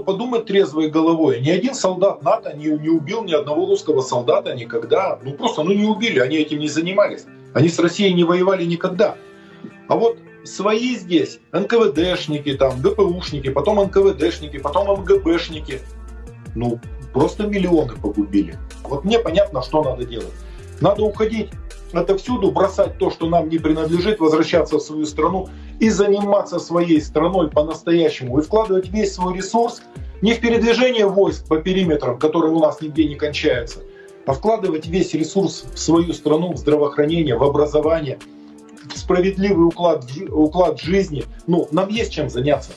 подумать трезвой головой. Ни один солдат НАТО не, не убил ни одного русского солдата никогда. Ну просто ну не убили, они этим не занимались. Они с Россией не воевали никогда. А вот свои здесь, НКВДшники, там, ГПУшники, потом НКВДшники, потом МГБшники. Ну, просто миллионы погубили. Вот мне понятно, что надо делать. Надо уходить отовсюду, бросать то, что нам не принадлежит, возвращаться в свою страну и заниматься своей страной по-настоящему. И вкладывать весь свой ресурс не в передвижение войск по периметрам, которые у нас нигде не кончаются, а вкладывать весь ресурс в свою страну, в здравоохранение, в образование, в справедливый уклад, уклад жизни. Ну, нам есть чем заняться.